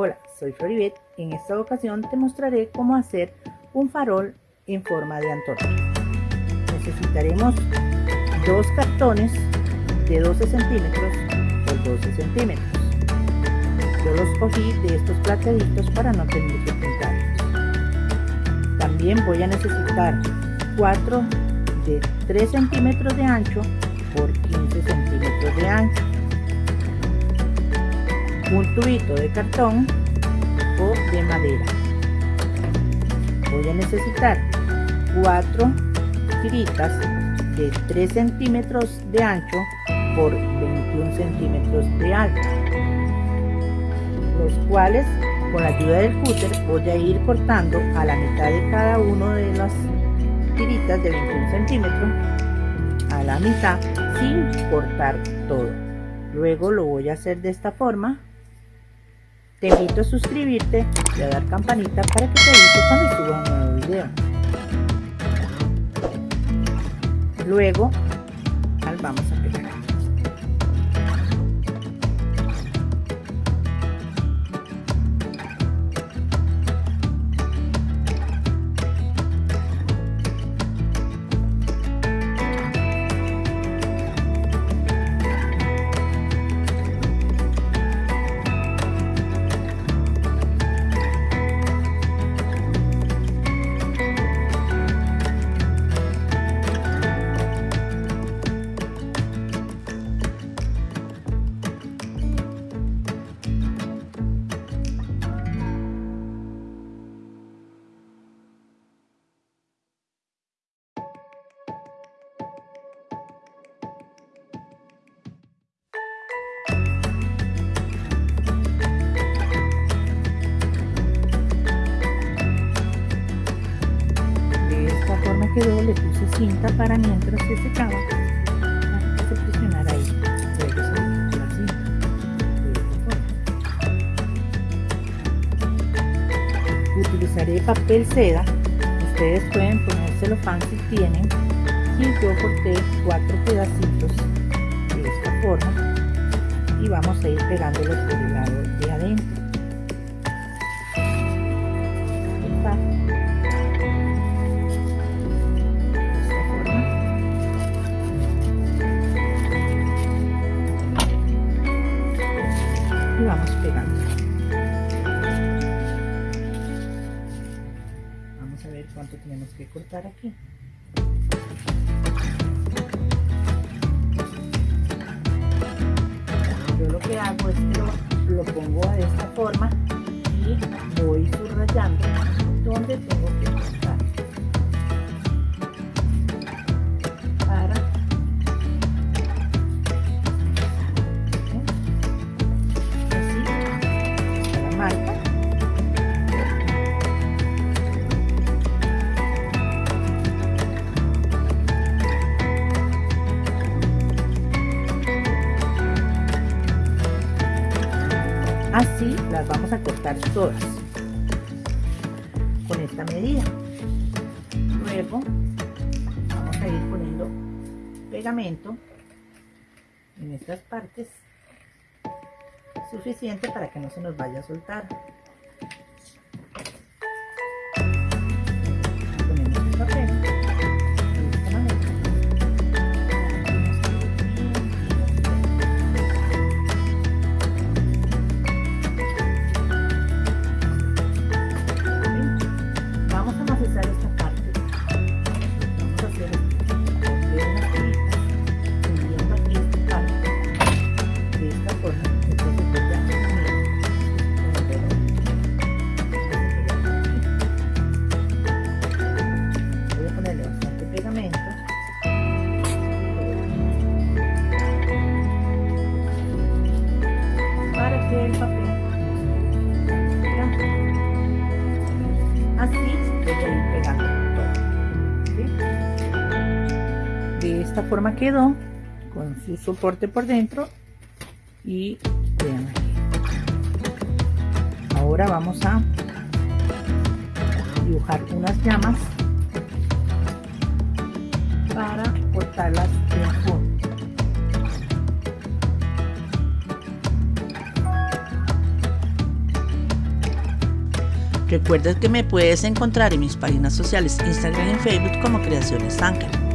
Hola, soy Floribet. En esta ocasión te mostraré cómo hacer un farol en forma de antorcha. Necesitaremos dos cartones de 12 centímetros por 12 centímetros. Yo los cogí de estos plateaditos para no tener que pintarlos. También voy a necesitar 4 de 3 centímetros de ancho por 15 centímetros de ancho un tubito de cartón o de madera. Voy a necesitar cuatro tiritas de 3 centímetros de ancho por 21 centímetros de alto los cuales con la ayuda del cúter voy a ir cortando a la mitad de cada uno de las tiritas de 21 centímetros a la mitad sin cortar todo. Luego lo voy a hacer de esta forma te invito a suscribirte y a dar campanita para que te avise cuando suba un nuevo video. Luego, vamos a pegar. Le puse cinta para mientras se secaba se presionara ahí. Utilizaré papel seda. Ustedes pueden ponérselo fan si tienen. Y yo corté cuatro pedacitos de esta forma. Y vamos a ir pegándolo por el lado de adentro vamos pegando. Vamos a ver cuánto tenemos que cortar aquí. Yo lo que hago es que lo, pongo de esta forma y voy subrayando a cortar todas con esta medida. Luego vamos a ir poniendo pegamento en estas partes suficiente para que no se nos vaya a soltar así voy a ir pegando todo de esta forma quedó con su soporte por dentro y vean aquí. Ahora vamos a dibujar unas llamas para cortarlas Recuerda que me puedes encontrar en mis páginas sociales Instagram y Facebook como Creaciones Ángel.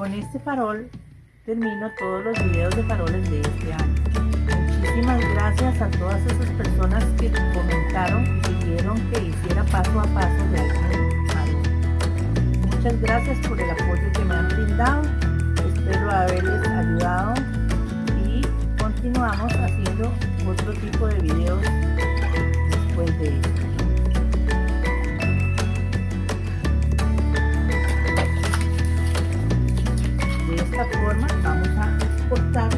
Con este farol termino todos los videos de faroles de este año. Muchísimas gracias a todas esas personas que comentaron y pidieron que hiciera paso a paso de algún farol. Muchas gracias por el apoyo que me han brindado. Espero haberles ayudado y continuamos haciendo otro tipo de videos después de esto. Forma vamos a cortar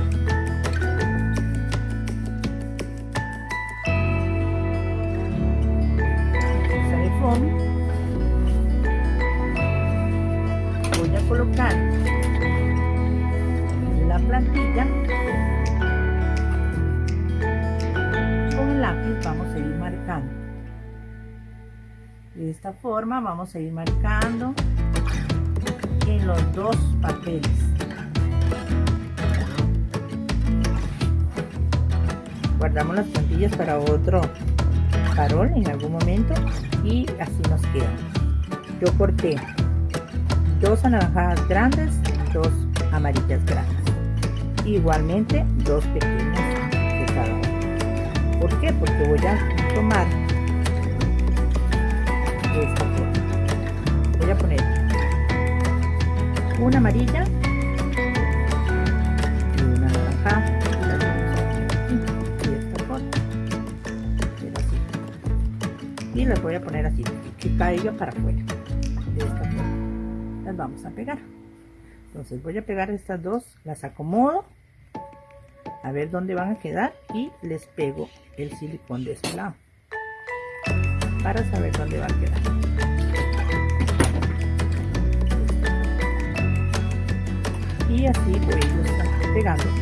de foamy voy a colocar la plantilla. Con el lápiz vamos a ir marcando. De esta forma vamos a ir marcando en los dos papeles guardamos las plantillas para otro farol en algún momento y así nos quedan yo corté dos anaranjadas grandes dos amarillas grandes. Igualmente dos pequeñas de cada uno. ¿por qué? porque voy a tomar esta forma voy a poner una amarilla las voy a poner así que caiga para afuera. Las vamos a pegar. Entonces voy a pegar estas dos las acomodo a ver dónde van a quedar y les pego el silicón de este lado para saber dónde va a quedar. Y así voy a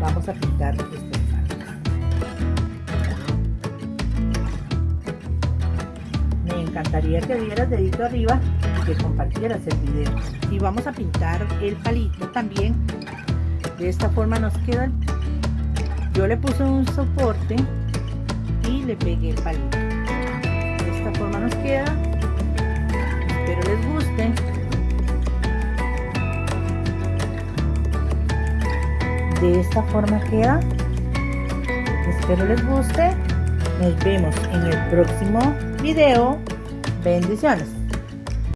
vamos a pintar estos me encantaría que dieras dedito arriba y que compartieras el video. Y vamos a pintar el palito también. De esta forma nos queda yo le puse un soporte y le pegué el palito. Esta forma nos queda de esta forma queda. Espero les guste. Nos vemos en el próximo video. Bendiciones